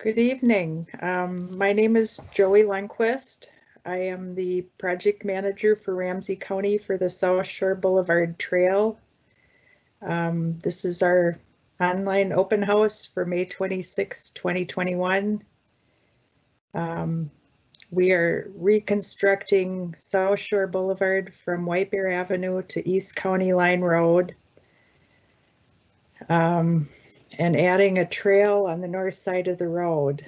Good evening. Um, my name is Joey Lundquist. I am the project manager for Ramsey County for the South Shore Boulevard Trail. Um, this is our online open house for May 26, 2021. Um, we are reconstructing South Shore Boulevard from White Bear Avenue to East County Line Road. And adding a trail on the north side of the road.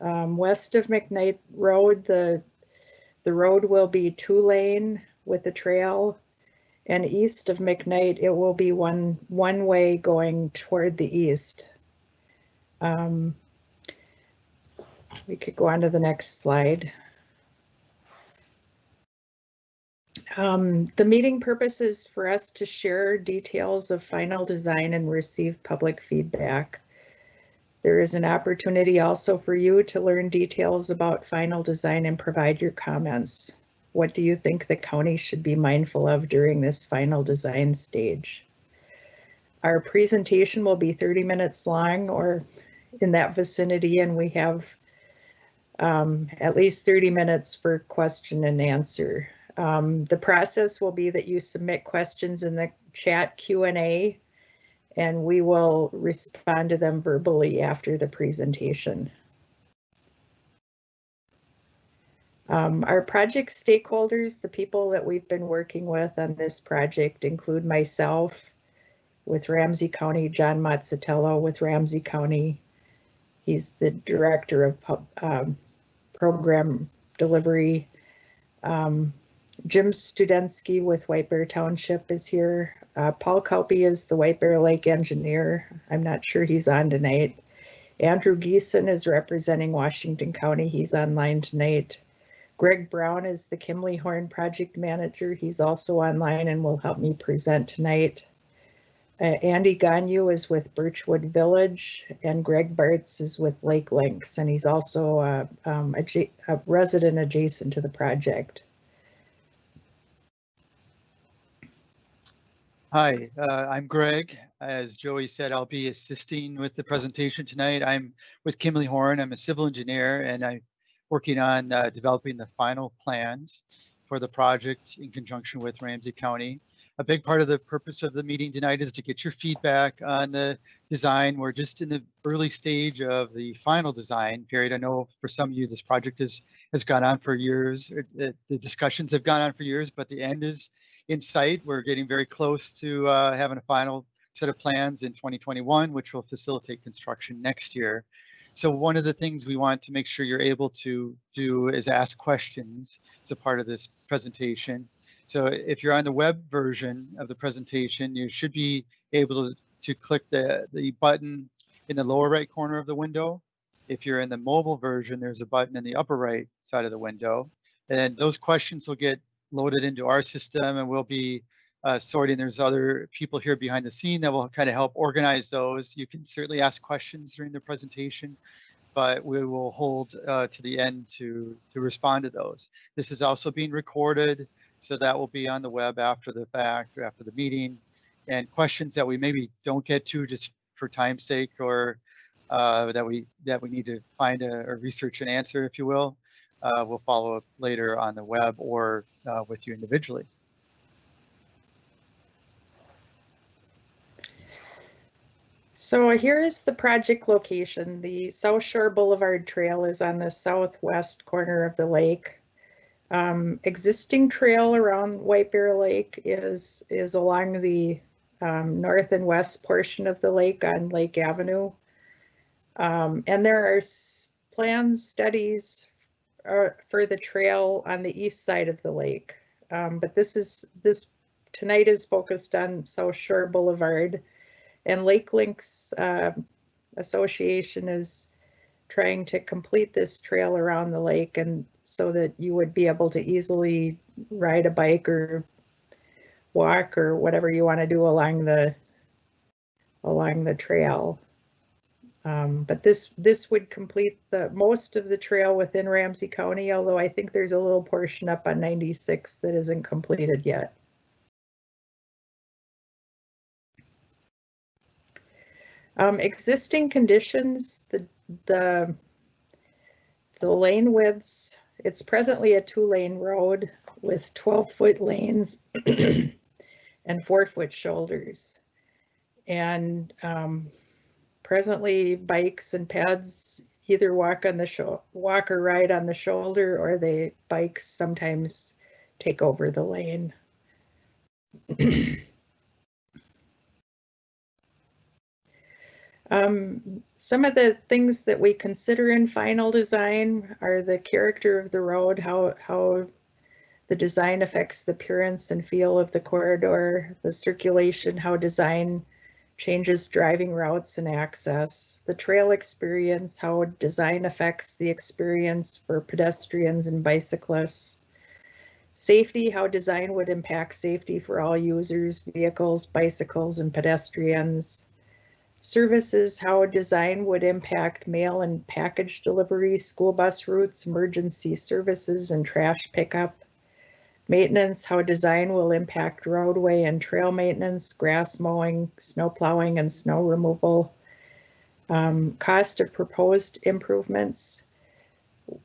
Um, west of McKnight Road, the, the road will be two lane with the trail and east of McKnight, it will be one, one way going toward the east. Um, we could go on to the next slide. Um, the meeting purpose is for us to share details of final design and receive public feedback. There is an opportunity also for you to learn details about final design and provide your comments. What do you think the county should be mindful of during this final design stage? Our presentation will be 30 minutes long or in that vicinity and we have um, at least 30 minutes for question and answer. Um, the process will be that you submit questions in the chat Q&A and we will respond to them verbally after the presentation. Um, our project stakeholders, the people that we've been working with on this project include myself with Ramsey County, John Mazzatello with Ramsey County. He's the director of um, program delivery. Um, Jim Studensky with White Bear Township is here. Uh, Paul Kauppi is the White Bear Lake engineer. I'm not sure he's on tonight. Andrew Geeson is representing Washington County. He's online tonight. Greg Brown is the Kimley Horn project manager. He's also online and will help me present tonight. Uh, Andy Ganyu is with Birchwood Village and Greg Bartz is with Lake Links and he's also uh, um, a, a resident adjacent to the project. Hi, uh, I'm Greg. As Joey said, I'll be assisting with the presentation tonight. I'm with Kimley Horn. I'm a civil engineer and I'm working on uh, developing the final plans for the project in conjunction with Ramsey County. A big part of the purpose of the meeting tonight is to get your feedback on the design. We're just in the early stage of the final design period. I know for some of you, this project has, has gone on for years. It, the discussions have gone on for years, but the end is in sight. We're getting very close to uh, having a final set of plans in 2021, which will facilitate construction next year. So one of the things we want to make sure you're able to do is ask questions as a part of this presentation. So if you're on the web version of the presentation, you should be able to, to click the, the button in the lower right corner of the window. If you're in the mobile version, there's a button in the upper right side of the window. And those questions will get loaded into our system and we'll be uh, sorting. There's other people here behind the scene that will kind of help organize those. You can certainly ask questions during the presentation, but we will hold uh, to the end to, to respond to those. This is also being recorded, so that will be on the web after the fact or after the meeting. And questions that we maybe don't get to just for time's sake or uh, that we that we need to find a, or research and answer, if you will, uh, we'll follow up later on the web or uh, with you individually. So here is the project location. The South Shore Boulevard Trail is on the southwest corner of the lake. Um, existing trail around White Bear Lake is, is along the um, north and west portion of the lake on Lake Avenue. Um, and there are plans, studies for the trail on the east side of the lake. Um, but this is this tonight is focused on South Shore Boulevard and Lake Links uh, Association is trying to complete this trail around the lake and so that you would be able to easily ride a bike or walk or whatever you want to do along the along the trail. Um, but this this would complete the most of the trail within Ramsey County, although I think there's a little portion up on 96 that isn't completed yet. Um, existing conditions, the the the lane widths, it's presently a two-lane road with 12-foot lanes and four-foot shoulders. And um, presently, bikes and peds either walk on the show, walk or ride on the shoulder, or they bikes sometimes take over the lane. Um, some of the things that we consider in final design are the character of the road, how, how the design affects the appearance and feel of the corridor, the circulation, how design changes driving routes and access, the trail experience, how design affects the experience for pedestrians and bicyclists, safety, how design would impact safety for all users, vehicles, bicycles, and pedestrians, Services, how design would impact mail and package delivery, school bus routes, emergency services, and trash pickup. Maintenance, how design will impact roadway and trail maintenance, grass mowing, snow plowing, and snow removal. Um, cost of proposed improvements.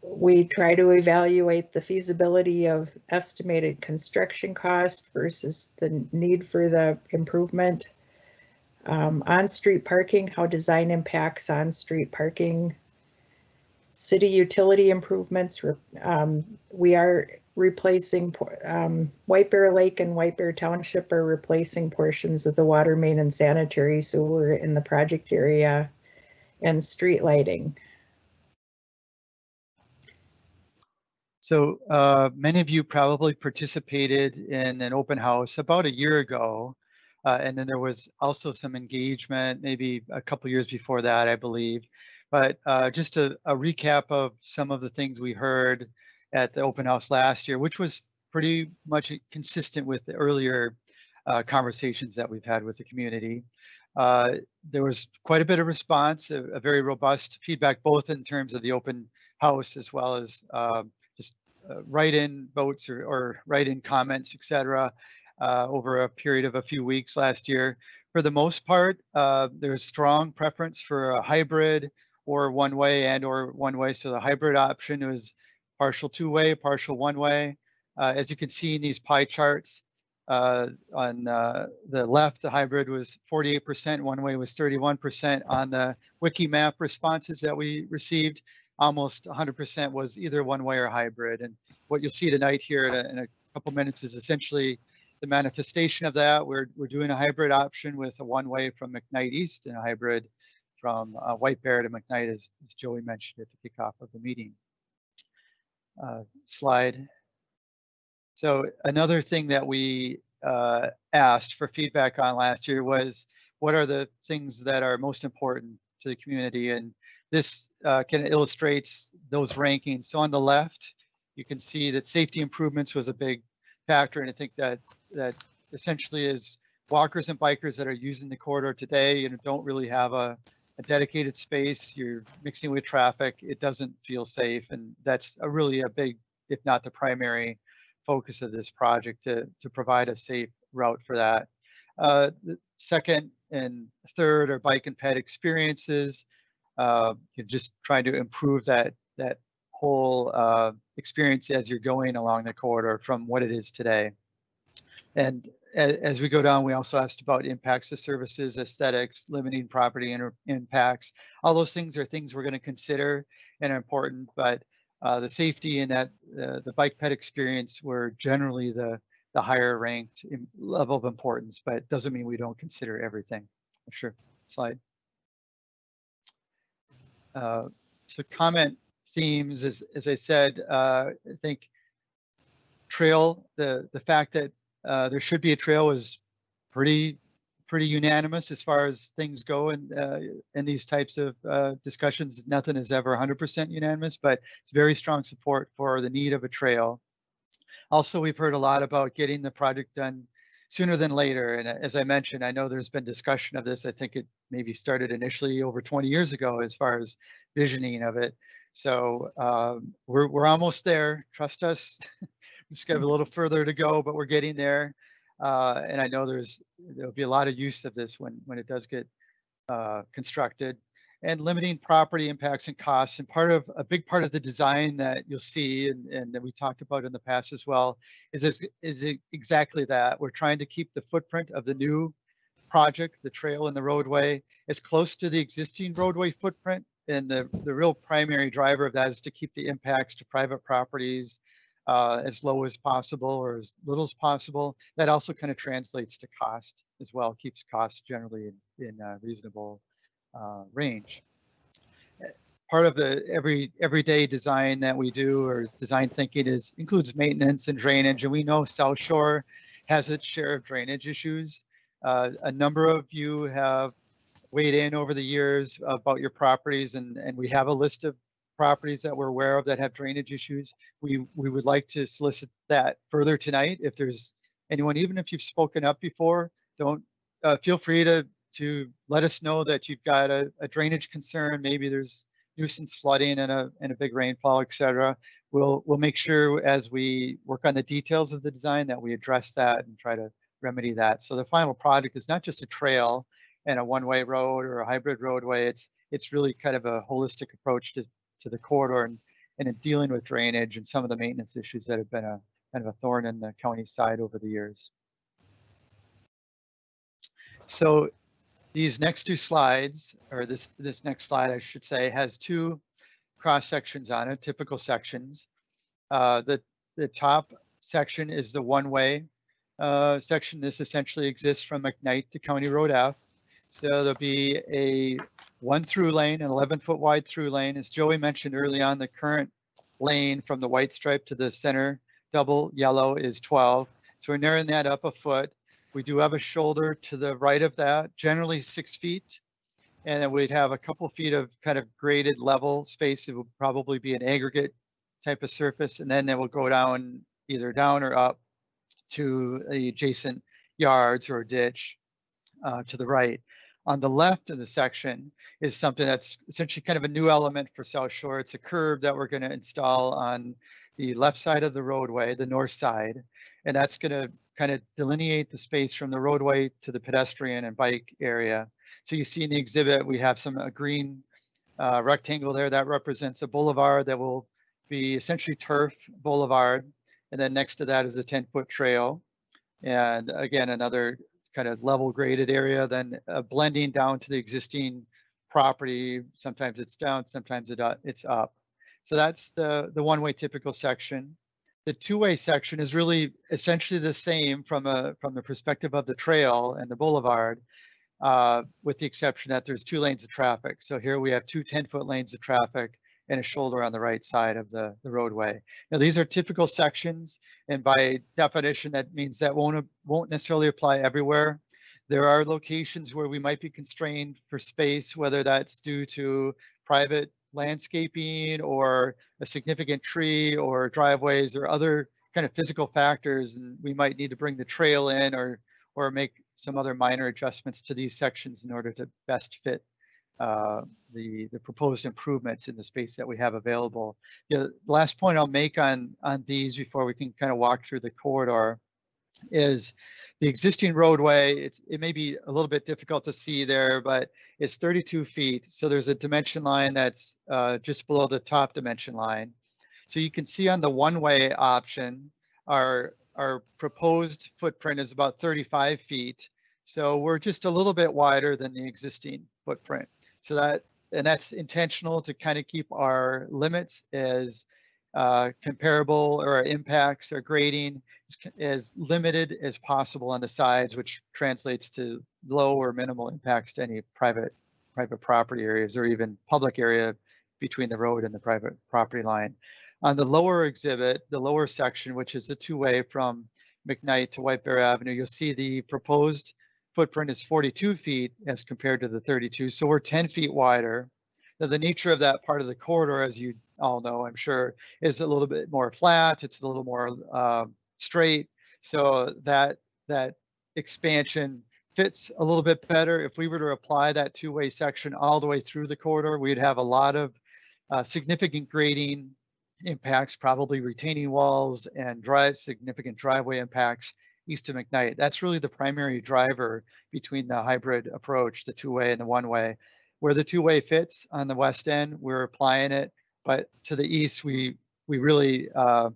We try to evaluate the feasibility of estimated construction cost versus the need for the improvement. Um, on-street parking, how design impacts on-street parking. City utility improvements, um, we are replacing, um, White Bear Lake and White Bear Township are replacing portions of the water main and sanitary sewer in the project area and street lighting. So uh, many of you probably participated in an open house about a year ago uh, and then there was also some engagement maybe a couple years before that, I believe. But uh, just a, a, recap of some of the things we heard at the open house last year, which was pretty much consistent with the earlier uh, conversations that we've had with the community. Uh, there was quite a bit of response, a, a, very robust feedback, both in terms of the open house as well as um, just uh, write-in votes or, or write-in comments, etc uh, over a period of a few weeks last year. For the most part, uh, there's strong preference for a hybrid or one way and or one way. So the hybrid option was partial two way, partial one way. Uh, as you can see in these pie charts, uh, on uh, the left, the hybrid was 48%, one way was 31%. On the Wikimap responses that we received, almost 100% was either one way or hybrid. And what you'll see tonight here in a, in a couple minutes is essentially the manifestation of that, we're, we're doing a hybrid option with a one-way from McKnight East and a hybrid from uh, White Bear to McKnight, as, as Joey mentioned at the kickoff of the meeting. Uh, slide. So another thing that we uh, asked for feedback on last year was, what are the things that are most important to the community? And this uh, kind of illustrates those rankings. So on the left, you can see that safety improvements was a big factor. And I think that that essentially is walkers and bikers that are using the corridor today and don't really have a, a dedicated space. You're mixing with traffic. It doesn't feel safe. And that's a really a big, if not the primary focus of this project to, to provide a safe route for that. Uh, second and third are bike and ped experiences. Uh, you're just trying to improve that that whole uh, experience as you're going along the corridor from what it is today. And as we go down, we also asked about impacts to services, aesthetics, limiting property impacts. All those things are things we're going to consider and are important, but uh, the safety and that uh, the bike ped experience were generally the the higher ranked level of importance, but doesn't mean we don't consider everything. Sure, slide. Uh, so comment themes, as, as I said, uh, I think trail, the, the fact that uh, there should be a trail is pretty pretty unanimous as far as things go in, uh, in these types of uh, discussions. Nothing is ever 100% unanimous, but it's very strong support for the need of a trail. Also, we've heard a lot about getting the project done sooner than later. And as I mentioned, I know there's been discussion of this. I think it maybe started initially over 20 years ago as far as visioning of it. So um, we're, we're almost there. Trust us. we just have a little further to go, but we're getting there. Uh, and I know there's there'll be a lot of use of this when when it does get uh, constructed. and limiting property impacts and costs. And part of a big part of the design that you'll see and, and that we talked about in the past as well is, is, is exactly that. We're trying to keep the footprint of the new project, the trail and the roadway, as close to the existing roadway footprint. And the, the real primary driver of that is to keep the impacts to private properties uh, as low as possible or as little as possible. That also kind of translates to cost as well, keeps costs generally in, in uh, reasonable uh, range. Part of the every everyday design that we do or design thinking is includes maintenance and drainage. And we know South Shore has its share of drainage issues. Uh, a number of you have weighed in over the years about your properties and, and we have a list of properties that we're aware of that have drainage issues. We, we would like to solicit that further tonight. If there's anyone, even if you've spoken up before, don't uh, feel free to to let us know that you've got a, a drainage concern. Maybe there's nuisance flooding and a and a big rainfall, et cetera. We'll we'll make sure as we work on the details of the design that we address that and try to remedy that. So the final product is not just a trail and a one-way road or a hybrid roadway. It's it's really kind of a holistic approach to to the corridor and and in dealing with drainage and some of the maintenance issues that have been a kind of a thorn in the county side over the years. So these next two slides, or this, this next slide, I should say, has two cross sections on it, typical sections. Uh, the, the top section is the one-way uh, section. This essentially exists from McKnight to County Road F. So there'll be a one through lane, an 11 foot wide through lane. As Joey mentioned early on, the current lane from the white stripe to the center double yellow is 12. So we're narrowing that up a foot. We do have a shoulder to the right of that, generally six feet. And then we'd have a couple feet of kind of graded level space. It would probably be an aggregate type of surface. And then it will go down either down or up to the adjacent yards or ditch uh, to the right. On the left of the section is something that's essentially kind of a new element for South Shore. It's a curb that we're going to install on the left side of the roadway, the north side, and that's going to kind of delineate the space from the roadway to the pedestrian and bike area. So you see in the exhibit, we have some a green uh, rectangle there that represents a boulevard that will be essentially turf boulevard. And then next to that is a 10 foot trail. And again, another kind of level graded area, then uh, blending down to the existing property. Sometimes it's down, sometimes it, uh, it's up. So that's the, the one way typical section the two-way section is really essentially the same from a from the perspective of the trail and the boulevard, uh, with the exception that there's two lanes of traffic. So here we have two 10-foot lanes of traffic and a shoulder on the right side of the, the roadway. Now these are typical sections, and by definition, that means that won't won't necessarily apply everywhere. There are locations where we might be constrained for space, whether that's due to private landscaping or a significant tree or driveways or other kind of physical factors and we might need to bring the trail in or or make some other minor adjustments to these sections in order to best fit uh, the the proposed improvements in the space that we have available. The last point I'll make on on these before we can kind of walk through the corridor is the existing roadway, it's, it may be a little bit difficult to see there, but it's 32 feet. So there's a dimension line that's uh, just below the top dimension line. So you can see on the one-way option, our, our proposed footprint is about 35 feet. So we're just a little bit wider than the existing footprint. So that, and that's intentional to kind of keep our limits as uh, comparable or our impacts or grading as limited as possible on the sides, which translates to low or minimal impacts to any private private property areas or even public area between the road and the private property line. On the lower exhibit, the lower section, which is the two-way from McKnight to White Bear Avenue, you'll see the proposed footprint is 42 feet as compared to the 32. So we're 10 feet wider. Now, the nature of that part of the corridor, as you all know, I'm sure, is a little bit more flat. It's a little more uh, straight. So that that expansion fits a little bit better. If we were to apply that two-way section all the way through the corridor, we'd have a lot of uh, significant grading impacts, probably retaining walls and drive significant driveway impacts east of McKnight. That's really the primary driver between the hybrid approach, the two-way and the one-way. where the two-way fits on the west end, we're applying it. But to the east, we we really uh,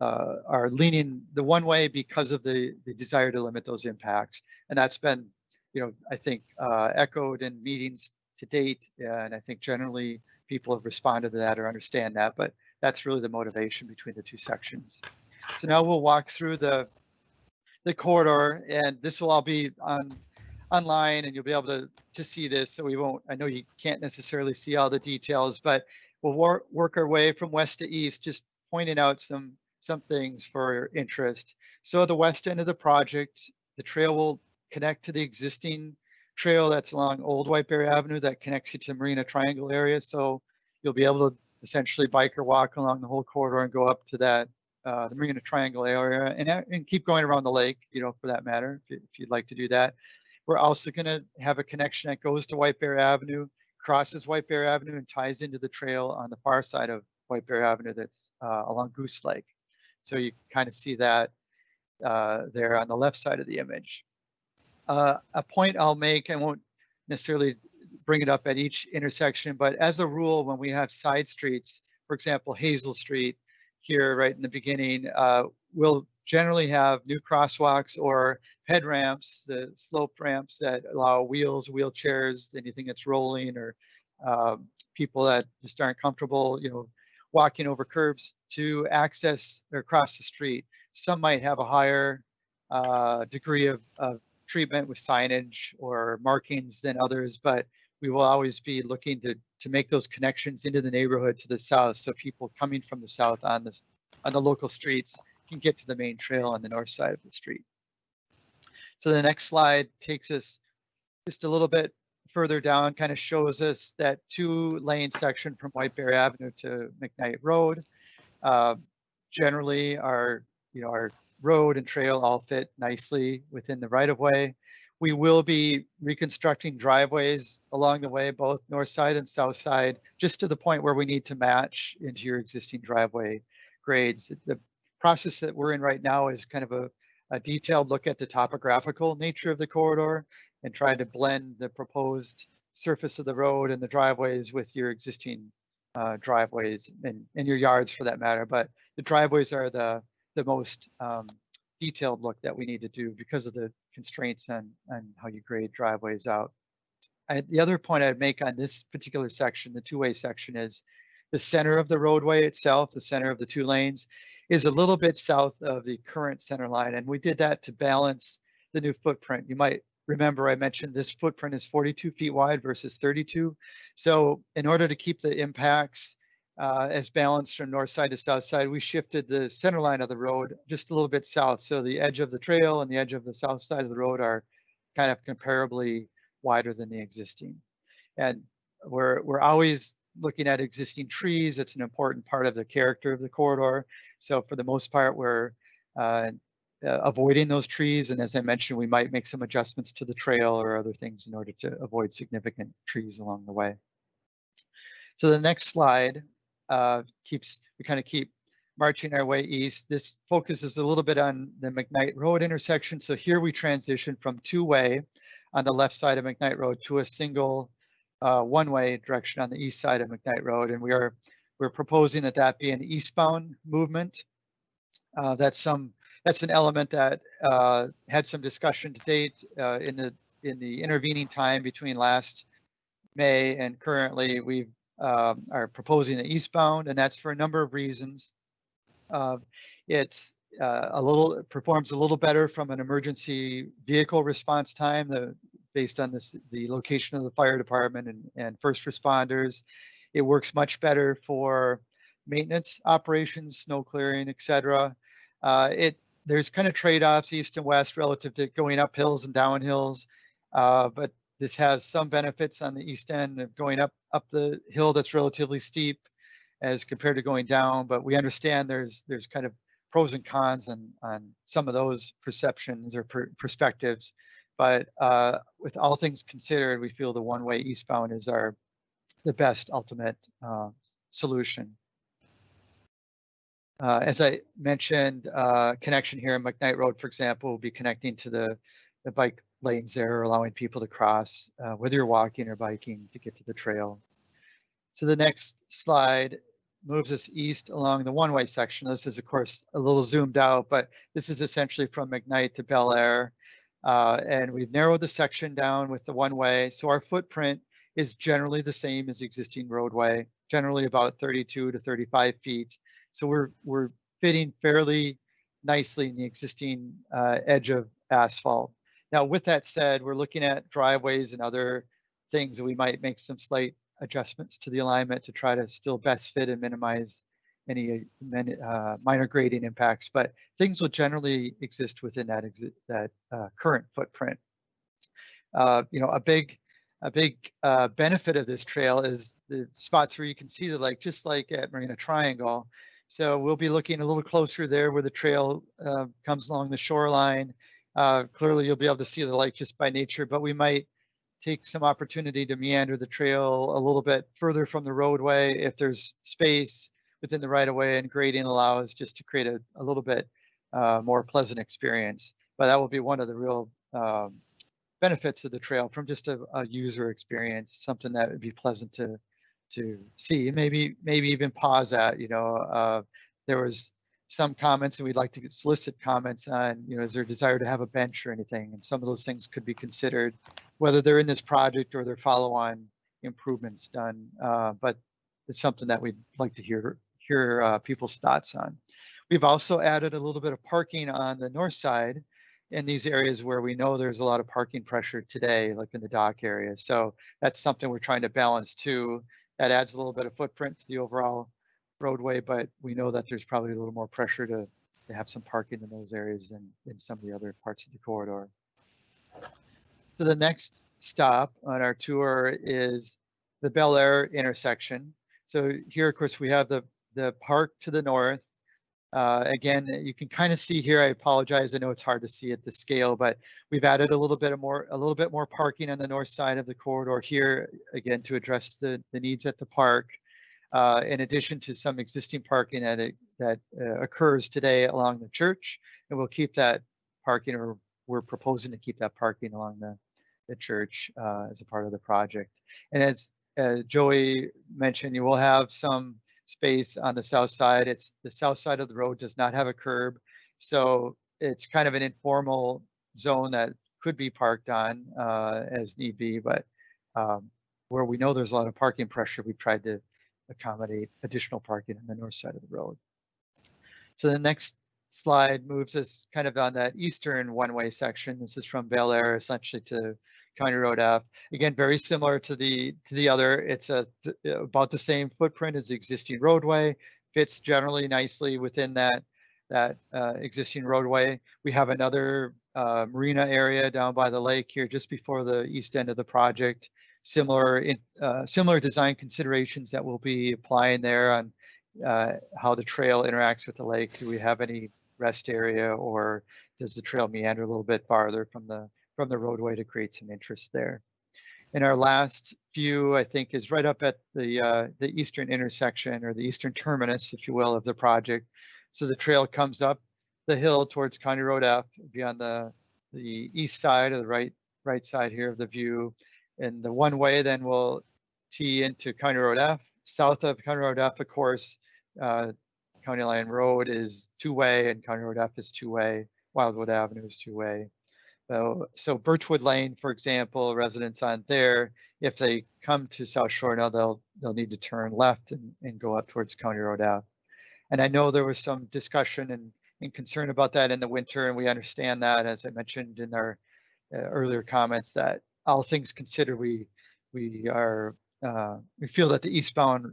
uh, are leaning the one way because of the the desire to limit those impacts, and that's been, you know, I think uh, echoed in meetings to date, and I think generally people have responded to that or understand that. But that's really the motivation between the two sections. So now we'll walk through the the corridor, and this will all be on online, and you'll be able to to see this. So we won't. I know you can't necessarily see all the details, but we'll work work our way from west to east, just pointing out some some things for your interest. So the west end of the project, the trail will connect to the existing trail that's along Old White Bear Avenue that connects you to Marina Triangle area. So you'll be able to essentially bike or walk along the whole corridor and go up to that uh, the Marina Triangle area and, and keep going around the lake, you know, for that matter, if, if you'd like to do that. We're also going to have a connection that goes to White Bear Avenue, crosses White Bear Avenue, and ties into the trail on the far side of White Bear Avenue that's uh, along Goose Lake. So you kind of see that uh, there on the left side of the image. Uh, a point I'll make, I won't necessarily bring it up at each intersection, but as a rule, when we have side streets, for example, Hazel Street here right in the beginning, uh, we'll generally have new crosswalks or head ramps, the slope ramps that allow wheels, wheelchairs, anything that's rolling or uh, people that just aren't comfortable, you know, walking over curbs to access or cross the street. Some might have a higher uh, degree of, of treatment with signage or markings than others, but we will always be looking to to make those connections into the neighborhood to the south so people coming from the south on this on the local streets can get to the main trail on the north side of the street. So the next slide takes us just a little bit further down, kind of shows us that two lane section from White Bear Avenue to McKnight Road. Uh, generally, our you know our road and trail all fit nicely within the right of way. We will be reconstructing driveways along the way, both north side and south side, just to the point where we need to match into your existing driveway grades. The process that we're in right now is kind of a, a detailed look at the topographical nature of the corridor and try to blend the proposed surface of the road and the driveways with your existing uh, driveways and, and your yards for that matter. But the driveways are the, the most um, detailed look that we need to do because of the constraints on, on how you grade driveways out. I, the other point I'd make on this particular section, the two-way section, is the center of the roadway itself, the center of the two lanes, is a little bit south of the current center line. And we did that to balance the new footprint. You might remember I mentioned this footprint is 42 feet wide versus 32. So in order to keep the impacts uh, as balanced from north side to south side, we shifted the center line of the road just a little bit south. So the edge of the trail and the edge of the south side of the road are kind of comparably wider than the existing. And we're, we're always looking at existing trees. It's an important part of the character of the corridor. So for the most part, we're uh, uh, avoiding those trees. And as I mentioned, we might make some adjustments to the trail or other things in order to avoid significant trees along the way. So the next slide uh, keeps, we kind of keep marching our way east. This focuses a little bit on the McKnight Road intersection. So here we transition from two-way on the left side of McKnight Road to a single uh, one-way direction on the east side of McKnight Road. And we are we're proposing that that be an eastbound movement. Uh, that's some that's an element that uh, had some discussion to date uh, in the in the intervening time between last May and currently. We've um, are proposing the eastbound, and that's for a number of reasons. Uh, it's uh, a little performs a little better from an emergency vehicle response time, the, based on this, the location of the fire department and, and first responders. It works much better for maintenance operations, snow clearing, etc. Uh, it there's kind of trade-offs east and west relative to going up hills and down hills, uh, but this has some benefits on the east end of going up up the hill that's relatively steep as compared to going down, but we understand there's there's kind of pros and cons on, on some of those perceptions or per perspectives. But uh, with all things considered, we feel the one-way eastbound is our the best ultimate uh, solution. Uh, as I mentioned, uh, connection here in McKnight Road, for example, will be connecting to the, the bike lanes there, allowing people to cross, uh, whether you're walking or biking to get to the trail. So the next slide moves us east along the one-way section. This is, of course, a little zoomed out, but this is essentially from McKnight to Bellaire. Uh, and we've narrowed the section down with the one-way. So our footprint is generally the same as existing roadway, generally about 32 to 35 feet. So we're, we're fitting fairly nicely in the existing uh, edge of asphalt. Now, with that said, we're looking at driveways and other things that we might make some slight adjustments to the alignment to try to still best fit and minimize any uh, minor grading impacts, but things will generally exist within that exi that uh, current footprint. Uh, you know, a big a big uh, benefit of this trail is the spots where you can see the lake, just like at Marina Triangle. So we'll be looking a little closer there where the trail uh, comes along the shoreline. Uh, clearly, you'll be able to see the light just by nature, but we might take some opportunity to meander the trail a little bit further from the roadway if there's space within the right of way and grading allows just to create a, a little bit uh, more pleasant experience. But that will be one of the real um, benefits of the trail from just a, a, user experience, something that would be pleasant to to see. Maybe maybe even pause at. You know, uh, there was some comments and we'd like to solicit comments on, you know, is there a desire to have a bench or anything? And some of those things could be considered, whether they're in this project or they're follow-on improvements done. Uh, but it's something that we'd like to hear hear uh, people's thoughts on. We've also added a little bit of parking on the north side in these areas where we know there's a lot of parking pressure today, like in the dock area. So that's something we're trying to balance too. That adds a little bit of footprint to the overall roadway, but we know that there's probably a little more pressure to, to have some parking in those areas than in some of the other parts of the corridor. So the next stop on our tour is the Bellaire intersection. So here, of course, we have the, the park to the north. Uh, again, you can kind of see here, I apologize, I know it's hard to see at the scale, but we've added a little bit of more, a little bit more parking on the north side of the corridor here, again, to address the, the needs at the park uh, in addition to some existing parking that, it, that uh, occurs today along the church. And we'll keep that parking, or we're proposing to keep that parking along the, the church uh, as a part of the project. And as, Joey mentioned, you will have some space on the south side. It's the south side of the road does not have a curb. So it's kind of an informal zone that could be parked on uh, as need be, but um, where we know there's a lot of parking pressure, we've tried to accommodate additional parking on the north side of the road. So the next slide moves us kind of on that eastern one-way section. This is from Bellaire essentially to County Road F. Again, very similar to the to the other. It's a about the same footprint as the existing roadway. Fits generally nicely within that that uh, existing roadway. We have another uh, marina area down by the lake here just before the east end of the project similar in, uh, similar design considerations that we'll be applying there on uh, how the trail interacts with the lake. Do we have any rest area or does the trail meander a little bit farther from the from the roadway to create some interest there? And our last view, I think, is right up at the uh, the eastern intersection or the eastern terminus, if you will, of the project. So the trail comes up the hill towards County Road F, be on the the east side or the right right side here of the view, and the one way then will tee into County Road F. South of County Road F, of course, uh, County Line Road is two-way and County Road F is two-way. Wildwood Avenue is two-way. So, so Birchwood Lane, for example, residents on there, if they come to South Shore now, they'll they'll need to turn left and, and go up towards County Road F. And I know there was some discussion and, and concern about that in the winter, and we understand that, as I mentioned in our uh, earlier comments, that all things considered, we we are uh, we feel that the eastbound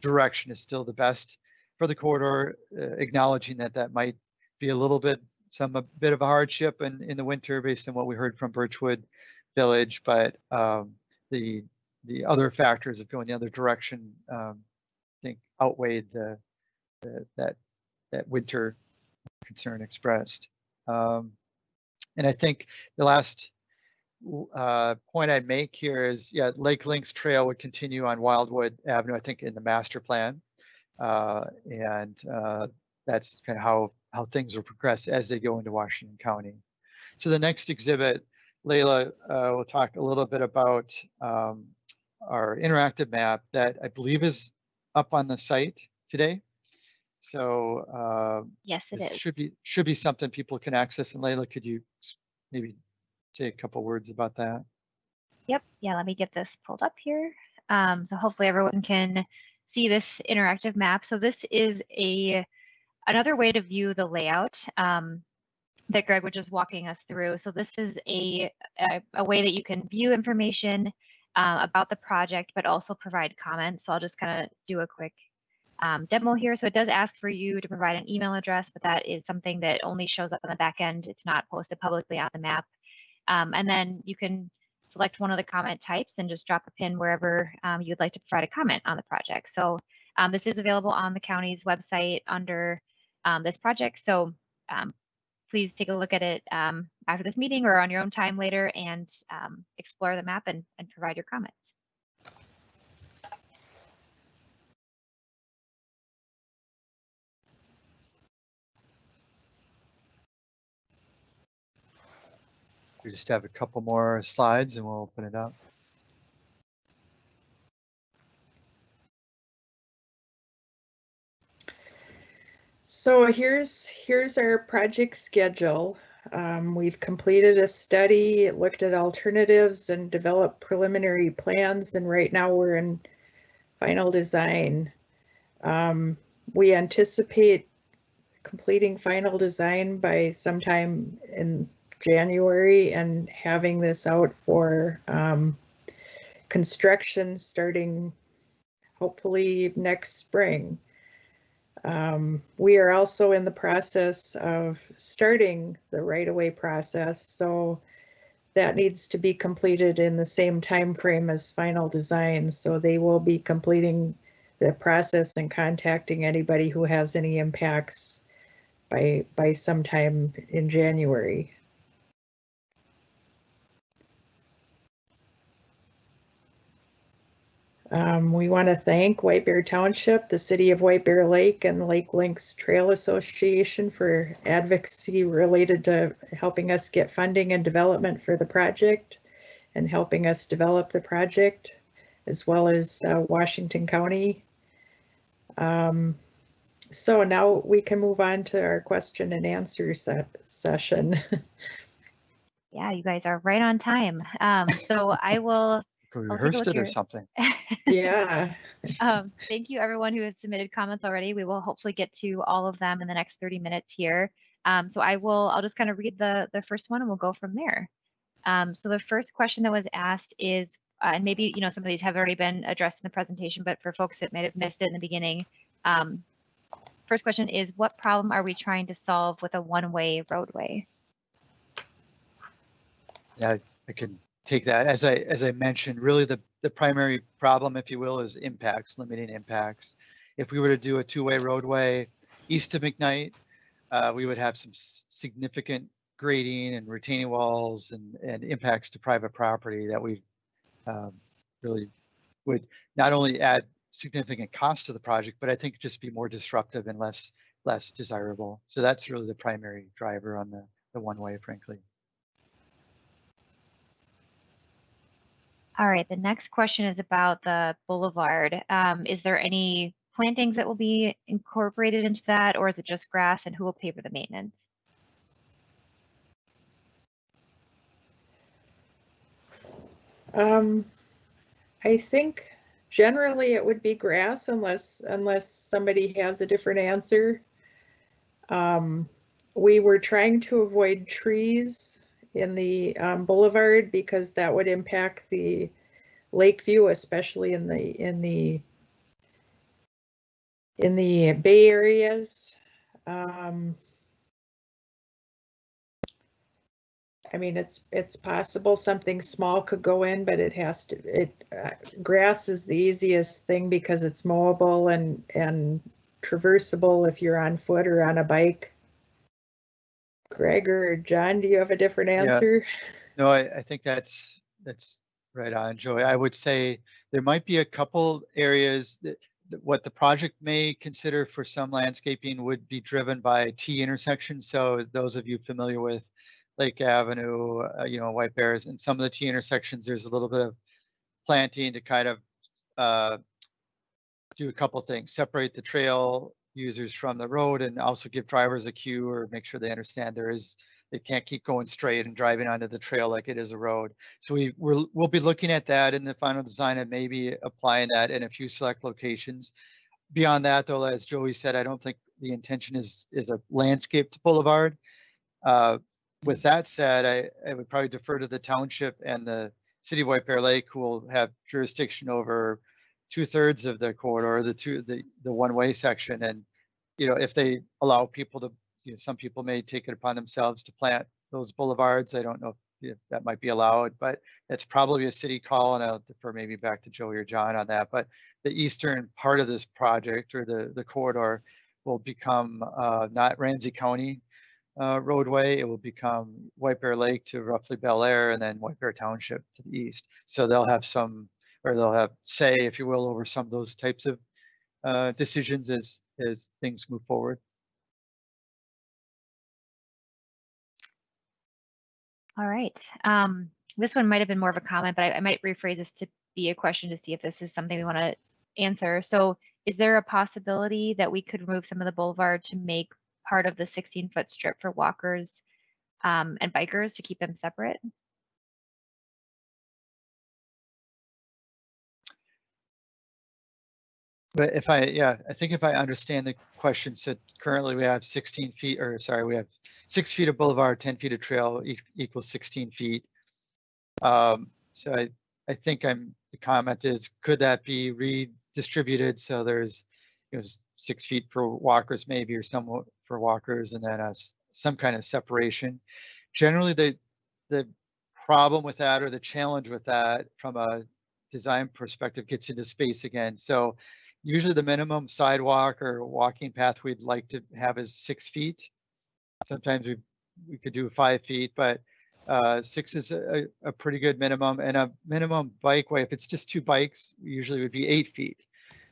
direction is still the best for the corridor, uh, acknowledging that that might be a little bit some a bit of a hardship in in the winter based on what we heard from Birchwood Village, but um, the the other factors of going the other direction, um, I think outweighed the, the, that that winter concern expressed. Um, and I think the last uh, point I'd make here is, yeah, Lake Links Trail would continue on Wildwood Avenue, I think in the master plan. Uh, and uh, that's kind of how, how things will progress as they go into Washington County. So the next exhibit Layla uh, will talk a little bit about um, our interactive map that I believe is up on the site today. So uh, Yes, it is. should be should be something people can access. And Layla, could you maybe say a couple words about that? Yep. Yeah, let me get this pulled up here. Um, so hopefully everyone can see this interactive map. So this is a another way to view the layout um, that Greg was just walking us through. So this is a, a, a way that you can view information uh, about the project, but also provide comments. So I'll just kind of do a quick um, demo here. So it does ask for you to provide an email address, but that is something that only shows up on the back end. It's not posted publicly on the map. Um, and then you can select one of the comment types and just drop a pin wherever um, you'd like to provide a comment on the project. So um, this is available on the county's website under um, this project. So um, please take a look at it um, after this meeting or on your own time later and explore the map and, and provide your comments. We just have a couple more slides and we'll open it up. So here's, here's our project schedule. Um, we've completed a study, looked at alternatives and developed preliminary plans, and right now we're in final design. Um, we anticipate completing final design by sometime in January and having this out for um, construction starting hopefully next spring. Um, we are also in the process of starting the right-of-way process, so that needs to be completed in the same time frame as final design. So they will be completing the process and contacting anybody who has any impacts by by sometime in January. Um, we want to thank White Bear Township, the City of White Bear Lake, and Lake Links Trail Association for advocacy related to helping us get funding and development for the project and helping us develop the project, as well as uh, Washington County. Um, so now we can move on to our question and answer se- session. Yeah, you guys are right on time. Um, so I will We I'll take a rehearsed look it or here. something. yeah. um, thank you everyone who has submitted comments already. We will hopefully get to all of them in the next 30 minutes here. Um, so I will, I'll just kind of read the, the first one and we'll go from there. Um, so the first question that was asked is, uh, and maybe, you know, some of these have already been addressed in the presentation, but for folks that might have missed it in the beginning, um, first question is, what problem are we trying to solve with a one-way roadway? Yeah, I can take that. As I, as I mentioned, really the, the primary problem, if you will, is impacts, limiting impacts. If we were to do a two-way roadway east of McKnight, uh, we would have some significant grading and retaining walls and, and impacts to private property that we um, really would not only add significant cost to the project, but I think just be more disruptive and less, less desirable. So that's really the primary driver on the, the one-way, frankly. All right, the next question is about the boulevard. Um, is there any plantings that will be incorporated into that, or is it just grass and who will pay for the maintenance? Um, I think generally it would be grass unless, unless somebody has a different answer. Um, we were trying to avoid trees in the um, boulevard because that would impact the lake view, especially in the, in the in the bay areas. Um, I mean, it's, it's possible something small could go in, but it has to, it, uh, grass is the easiest thing because it's mowable and, and traversable if you're on foot or on a bike. Greg or John, do you have a different answer? No, I, I think that's, that's right on, Joey. I would say there might be a couple areas that, that what the project may consider for some landscaping would be driven by T intersections. So those of you familiar with Lake Avenue, uh, you know, White Bears, and some of the T intersections, there's a little bit of planting to kind of uh, do a couple things, separate the trail users from the road and also give drivers a cue or make sure they understand there is, they can't keep going straight and driving onto the trail like it is a road. So we, we're, we'll be looking at that in the final design and maybe applying that in a few select locations. Beyond that, though, as Joey said, I don't think the intention is, is a landscaped boulevard. Uh, With that said, I, I would probably defer to the township and the city of White Bear Lake, who will have jurisdiction over two thirds of the corridor, the two, the, the one-way section. And, you know, if they allow people to, you know, some people may take it upon themselves to plant those boulevards. I don't know if that might be allowed, but it's probably a city call and I'll defer maybe back to Joey or John on that. But the eastern part of this project or the, the corridor will become uh, not Ramsey County uh, roadway. It will become White Bear Lake to roughly Bellaire and then White Bear Township to the east. So they'll have some, or they'll have say, if you will, over some of those types of uh, decisions as, as things move forward. All right. Um, this one might have been more of a comment, but I, I might rephrase this to be a question to see if this is something we want to answer. So is there a possibility that we could remove some of the boulevard to make part of the 16 foot strip for walkers um, and bikers to keep them separate? But if I, yeah, I think if I understand the question, said currently we have 16 feet, or sorry, we have six feet of boulevard, 10 feet of trail e- equals 16 feet. Um, so I, I think I'm, the comment is, could that be redistributed? So there's, you know, six feet for walkers maybe, or some for walkers and then us, some kind of separation. Generally, the, the problem with that or the challenge with that from a design perspective gets into space again. So usually the minimum sidewalk or walking path we'd like to have is six feet. Sometimes we, we could do five feet, but uh, six is a, a pretty good minimum and a minimum bikeway, if it's just two bikes, usually would be eight feet.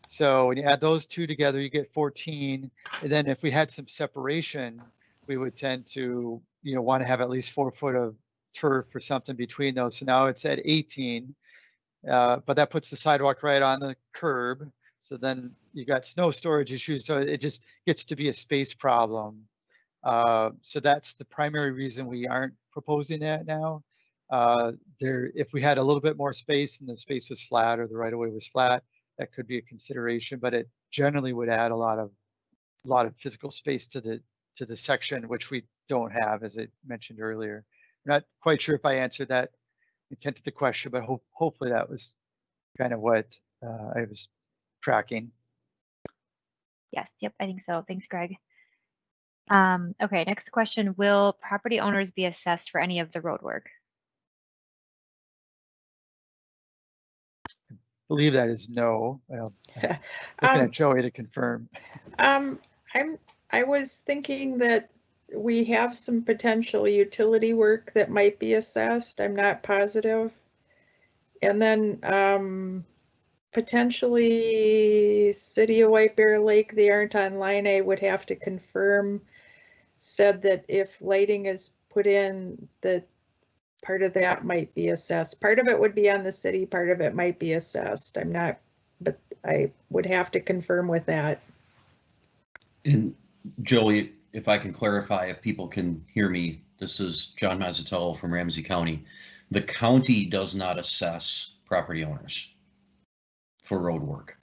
So when you add those two together, you get 14. And then if we had some separation, we would tend to, you know, want to have at least four foot of turf or something between those. So now it's at 18. Uh, but that puts the sidewalk right on the curb. So then you got snow storage issues. So it just gets to be a space problem. Uh, so that's the primary reason we aren't proposing that now. Uh, there, if we had a little bit more space and the space was flat or the right of way was flat, that could be a consideration, but it generally would add a lot of, a lot of physical space to the, to the section, which we don't have, as I mentioned earlier. I'm Not quite sure if I answered that intent of the question, but hope, hopefully that was kind of what uh, I was tracking. Yes, yep, I think so. Thanks, Greg. Um, okay, next question. Will property owners be assessed for any of the road work? Believe that is no. Well, Looking Um, at Joey to confirm. Um, I'm, I was thinking that we have some potential utility work that might be assessed. I'm not positive. And then, um, potentially City of White Bear Lake, they aren't online. I would have to confirm. Said that if lighting is put in, that part of that might be assessed. Part of it would be on the city, part of it might be assessed. I'm not, but I would have to confirm with that. And Joey, if I can clarify, if people can hear me, this is John Mazzatello from Ramsey County. The county does not assess property owners for road work.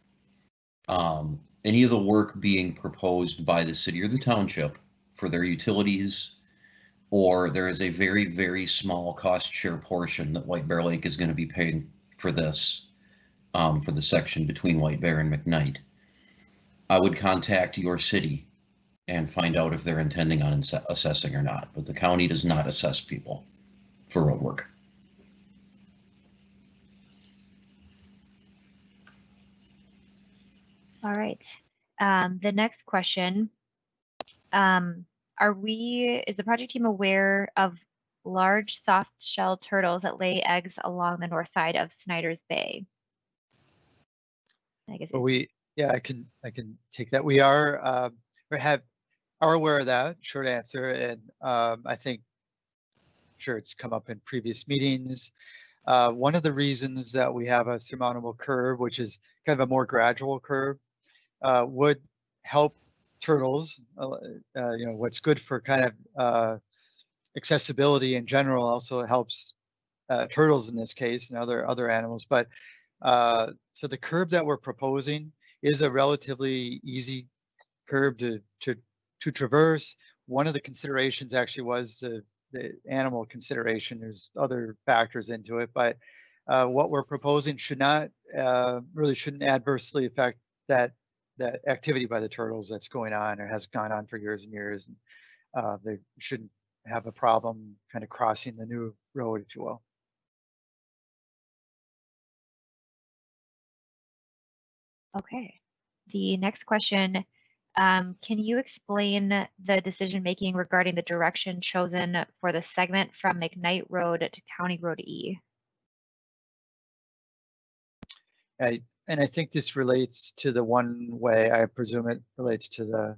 Um, any of the work being proposed by the city or the township for their utilities, or there is a very, very small cost share portion that White Bear Lake is going to be paying for this, um, for the section between White Bear and McKnight. I would contact your city and find out if they're intending on assessing or not, but the county does not assess people for road work. All right. Um, the next question. Um, are we, is the project team aware of large soft shell turtles that lay eggs along the north side of Snyder's Bay? I guess, But we, yeah, I can, I can take that. We are, um, we have, are aware of that, short answer, and, um, I think sure it's come up in previous meetings. Uh, one of the reasons that we have a surmountable curb, which is kind of a more gradual curve, uh, would help turtles. Uh, uh, you know, what's good for kind of uh, accessibility in general also helps uh, turtles in this case and other other animals. But so the curve that we're proposing is a relatively easy curve to to to traverse. One of the considerations actually was the the animal consideration. There's other factors into it, but uh, what we're proposing should not uh, really shouldn't adversely affect that that activity by the turtles that's going on or has gone on for years and years. And, uh, they shouldn't have a problem kind of crossing the new road, if you will. Okay. The next question, um, can you explain the decision-making regarding the direction chosen for the segment from McKnight Road to County Road E? I, and I think this relates to the one way, I presume it relates to the,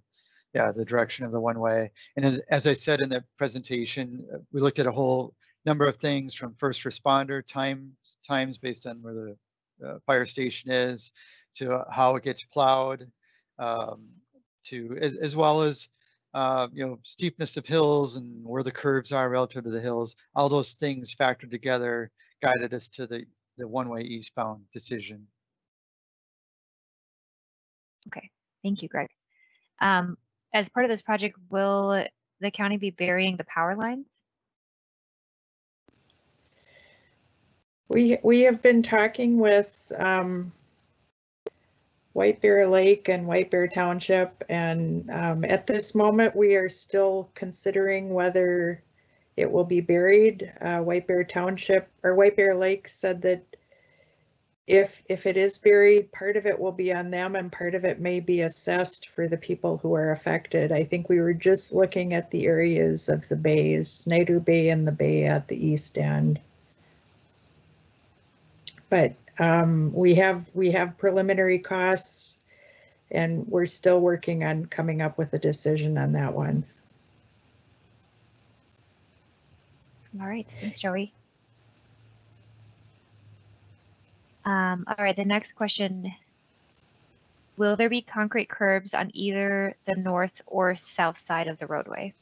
yeah, the direction of the one way. And as, as I said in the presentation, uh, we looked at a whole number of things from first responder times, times based on where the uh, fire station is, to how it gets plowed, um, to as, as well as uh, you know steepness of hills and where the curves are relative to the hills. All those things factored together guided us to the the one-way eastbound decision. Okay, thank you, Greg. Um, as part of this project, will the county be burying the power lines? We, we have been talking with um, White Bear Lake and White Bear Township, and um, at this moment, we are still considering whether it will be buried. Uh, White Bear Township, or White Bear Lake said that if, if it is buried, part of it will be on them and part of it may be assessed for the people who are affected. I think we were just looking at the areas of the bays, Snyder Bay and the bay at the east end. But um, we have we have preliminary costs and we're still working on coming up with a decision on that one. All right, thanks, Joey. Um, all right, the next question. Will there be concrete curbs on either the north or south side of the roadway?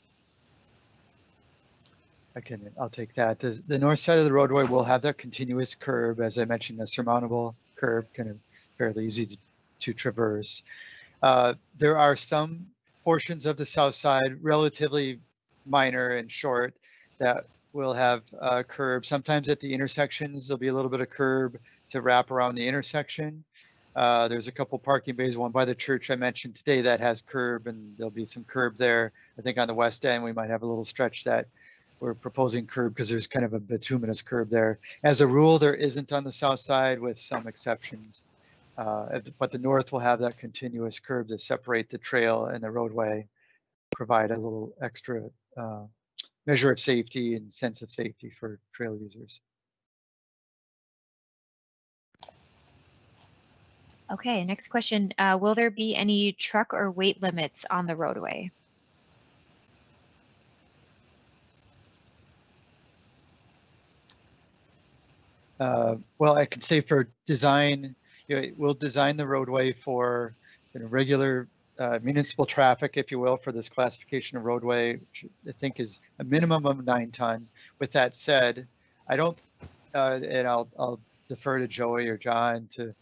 I can, I'll take that. The, the north side of the roadway will have that continuous curb, as I mentioned, a surmountable curb, kind of fairly easy to, to traverse. Uh, there are some portions of the south side, relatively minor and short, that will have uh, curb. Sometimes at the intersections, there'll be a little bit of curb to wrap around the intersection. Uh, there's a couple parking bays, one by the church I mentioned today that has curb and there'll be some curb there. I think on the west end, we might have a little stretch that we're proposing curb because there's kind of a bituminous curb there. As a rule, there isn't on the south side with some exceptions. Uh, but the north will have that continuous curb to separate the trail and the roadway, provide a little extra uh, measure of safety and sense of safety for trail users. Okay, next question. Uh, will there be any truck or weight limits on the roadway? Uh, well, I can say for design, you know, we'll design the roadway for you know, regular uh, municipal traffic, if you will, for this classification of roadway, which I think is a minimum of nine ton. With that said, I don't, uh, and I'll, I'll defer to Joey or John to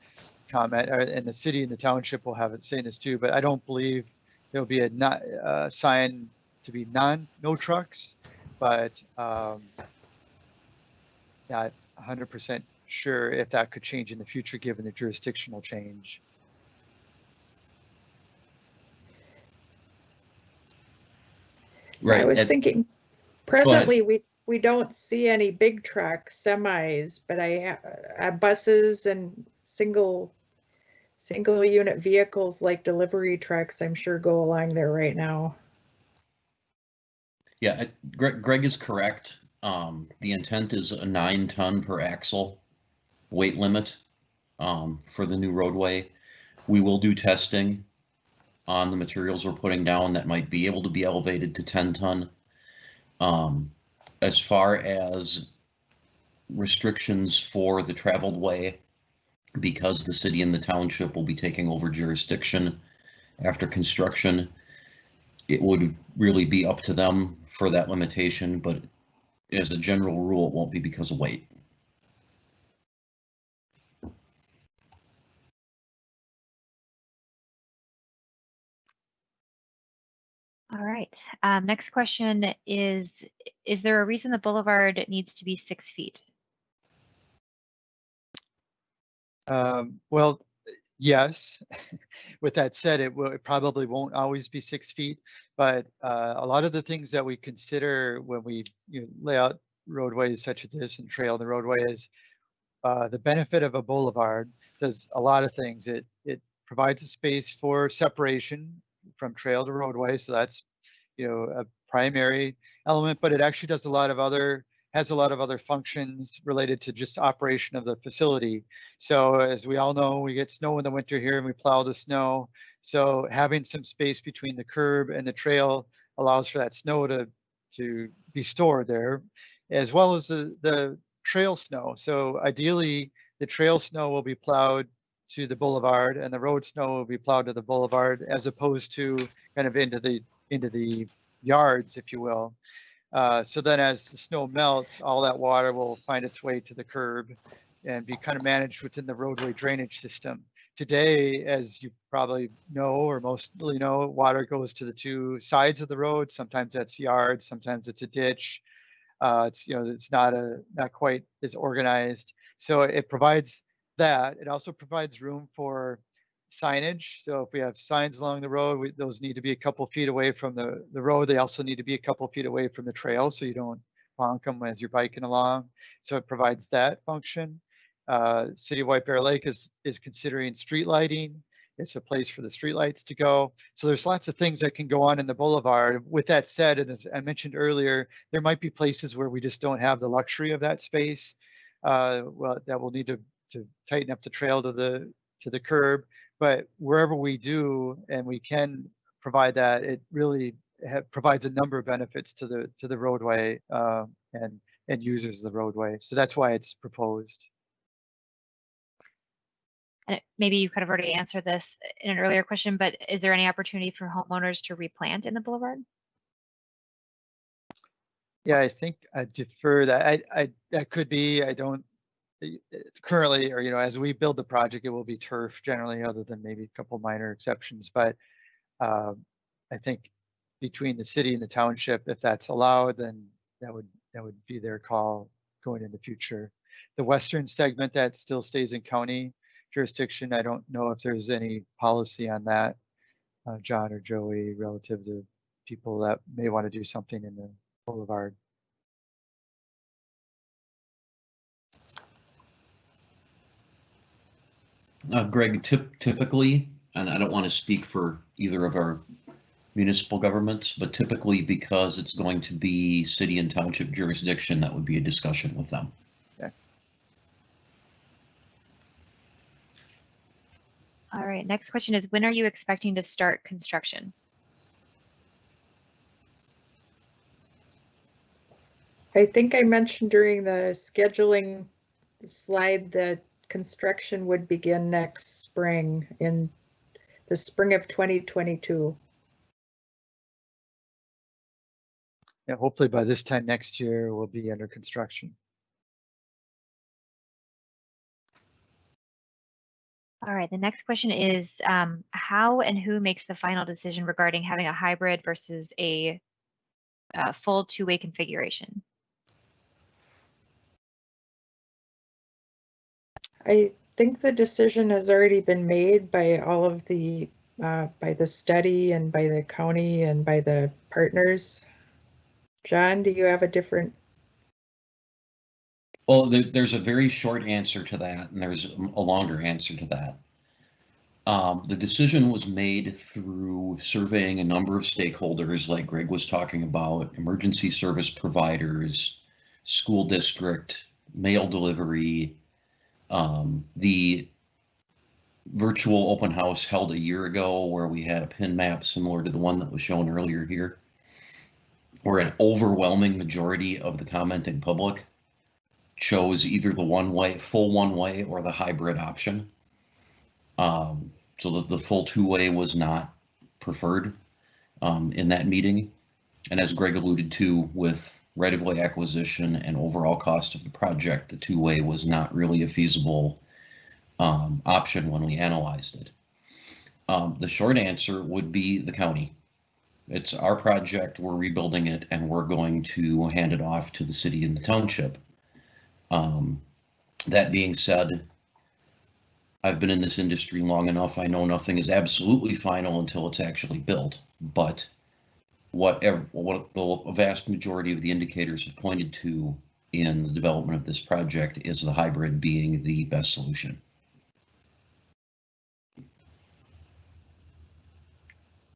comment, or, and the city and the township will have it saying this too, but I don't believe there'll be a not, uh, sign to be non, no trucks, but um, not 100% sure if that could change in the future, given the jurisdictional change. Right. I was and- thinking, presently, we, we don't see any big trucks, semis, but I, uh, buses and single, single unit vehicles like delivery trucks, I'm sure go along there right now. Yeah, Greg, Greg is correct. Um, the intent is a nine ton per axle weight limit, um, for the new roadway. We will do testing on the materials we're putting down that might be able to be elevated to ten ton. Um, as far as restrictions for the traveled way, because the city and the township will be taking over jurisdiction after construction, it would really be up to them for that limitation, but as a general rule, it won't be because of weight. All right. Um, next question is, is there a reason the boulevard needs to be six feet? Um, well, yes. With that said, it will, it probably won't always be six feet, but, uh, a lot of the things that we consider when we, you know, lay out roadways such as this and trail the roadway is, uh, the benefit of a boulevard does a lot of things. It, it provides a space for separation from trail to roadway, so that's, you know, a primary element, but it actually does a lot of other, has a lot of other functions related to just operation of the facility. So as we all know, we get snow in the winter here and we plow the snow. So having some space between the curb and the trail allows for that snow to, to be stored there, as well as the, the trail snow. So ideally, the trail snow will be plowed to the boulevard and the road snow will be plowed to the boulevard as opposed to kind of into the, into the yards, if you will. Uh, so then as the snow melts, all that water will find its way to the curb and be kind of managed within the roadway drainage system. Today, as you probably know, or mostly know, water goes to the two sides of the road. Sometimes that's yards, sometimes it's a ditch. Uh, it's, you know, it's not a, not quite as organized. So it provides that. It also provides room for signage. So if we have signs along the road, we, those need to be a couple feet away from the, the road. They also need to be a couple feet away from the trail so you don't bonk them as you're biking along. So it provides that function. Uh, City of White Bear Lake is, is considering street lighting. It's a place for the streetlights to go. So there's lots of things that can go on in the boulevard. With that said, and as I mentioned earlier, there might be places where we just don't have the luxury of that space. Uh, well, that will need to, to tighten up the trail to the, to the curb. But wherever we do and we can provide that, it really provides a number of benefits to the, to the roadway uh, and, and users of the roadway. So that's why it's proposed. And maybe you kind of already answered this in an earlier question, but is there any opportunity for homeowners to replant in the boulevard? Yeah, I think I defer that. I, I, that could be, I don't, currently, or, you know, as we build the project, it will be turf generally, other than maybe a couple minor exceptions, but um, I think between the city and the township, if that's allowed, then that would, that would be their call going in the future. The western segment that still stays in county jurisdiction, I don't know if there's any policy on that, uh, John or Joey, relative to people that may want to do something in the boulevard. Uh, Greg, typ- typically, and I don't want to speak for either of our municipal governments, but typically because it's going to be city and township jurisdiction, that would be a discussion with them. All right, next question is, when are you expecting to start construction? I think I mentioned during the scheduling slide that construction would begin next spring in the spring of 2022. Yeah, hopefully by this time next year, we'll be under construction. All right, the next question is, um, how and who makes the final decision regarding having a hybrid versus a uh, full two-way configuration? I think the decision has already been made by all of the, uh, by the study and by the county and by the partners. John, do you have a different? Well, there, there's a very short answer to that, and there's a longer answer to that. Um, the decision was made through surveying a number of stakeholders, like Greg was talking about, emergency service providers, school district, mail delivery, um, the virtual open house held a year ago where we had a pin map similar to the one that was shown earlier here. where an overwhelming majority of the commenting public chose either the one-way, full one-way or the hybrid option. Um, so that the full two-way was not preferred um, in that meeting. And as Greg alluded to, with right-of-way acquisition and overall cost of the project, the two-way was not really a feasible um, option when we analyzed it. Um, the short answer would be the county. It's our project, we're rebuilding it, and we're going to hand it off to the city and the township. Um, that being said, I've been in this industry long enough, I know nothing is absolutely final until it's actually built, but whatever, what the vast majority of the indicators have pointed to in the development of this project is the hybrid being the best solution.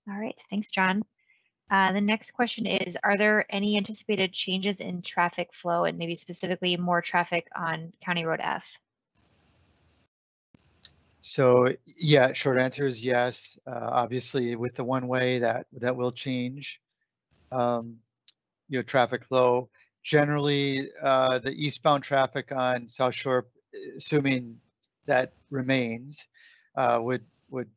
All right, thanks, John. Uh, the next question is, are there any anticipated changes in traffic flow and maybe specifically more traffic on County Road F? So yeah, short answer is yes. Uh, obviously, with the one way that that will change. Um, you know, traffic flow. Generally, uh, the eastbound traffic on South Shore, assuming that remains, uh, would would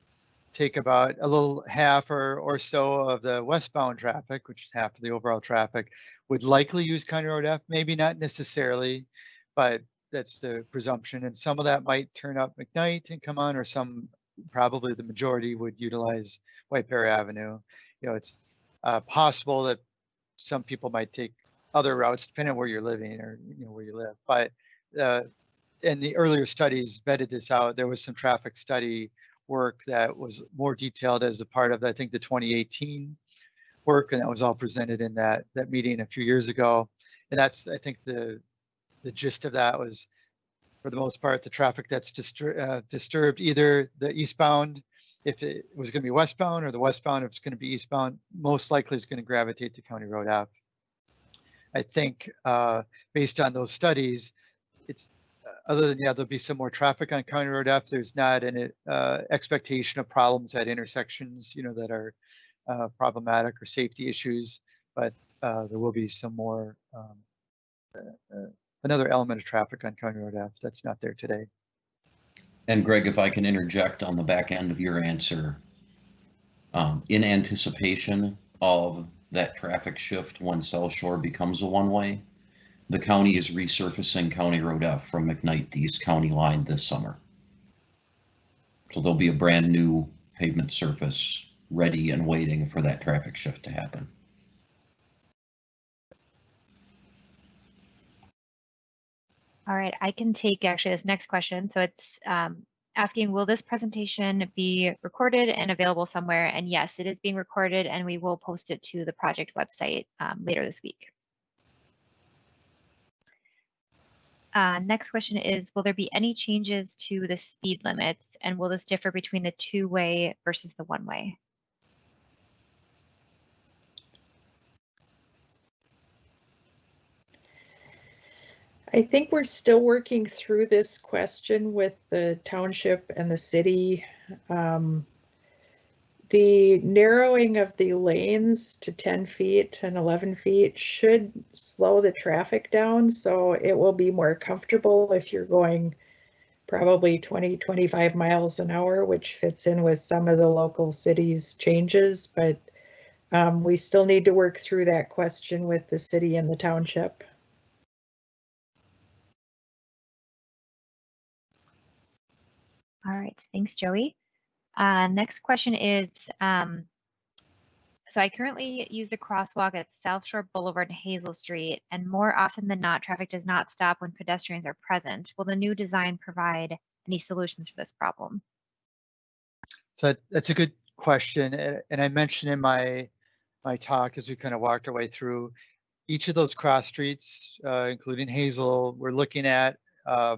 take about a little half or or so of the westbound traffic, which is half of the overall traffic, would likely use County Road F. Maybe not necessarily, but that's the presumption. And some of that might turn up McKnight and come on, or some probably the majority would utilize White Bear Avenue. You know, it's uh, possible that some people might take other routes depending on where you're living or you know where you live. But uh, in the earlier studies vetted this out. There was some traffic study work that was more detailed as a part of I think the 2018 work, and that was all presented in that that meeting a few years ago. And that's I think the the gist of that was for the most part the traffic that's distur- uh, disturbed either the eastbound if it was going to be westbound or the westbound if it's going to be eastbound most likely is going to gravitate to county road F i think uh, based on those studies it's uh, other than yeah there'll be some more traffic on county road f there's not an uh, expectation of problems at intersections you know that are uh, problematic or safety issues but uh, there will be some more um, uh, uh, another element of traffic on County Road F that's not there today. And Greg, if I can interject on the back end of your answer, um, in anticipation of that traffic shift when South Shore becomes a one-way, the county is resurfacing County Road F from McKnight to East County Line this summer. So there'll be a brand new pavement surface ready and waiting for that traffic shift to happen. All right, I can take actually this next question. So it's um, asking, will this presentation be recorded and available somewhere? And yes, it is being recorded and we will post it to the project website um, later this week. Uh, next question is, will there be any changes to the speed limits and will this differ between the two-way versus the one-way? I think we're still working through this question with the township and the city. Um, the narrowing of the lanes to 10 feet and 11 feet should slow the traffic down, so it will be more comfortable if you're going probably 20, 25 miles an hour, which fits in with some of the local cities' changes, but um, we still need to work through that question with the city and the township. All right, thanks, Joey. Uh, next question is, um, so I currently use the crosswalk at South Shore Boulevard and Hazel Street, and more often than not, traffic does not stop when pedestrians are present. Will the new design provide any solutions for this problem? So that's a good question. And I mentioned in my, my talk as we kind of walked our way through each of those cross streets, uh, including Hazel, we're looking at uh,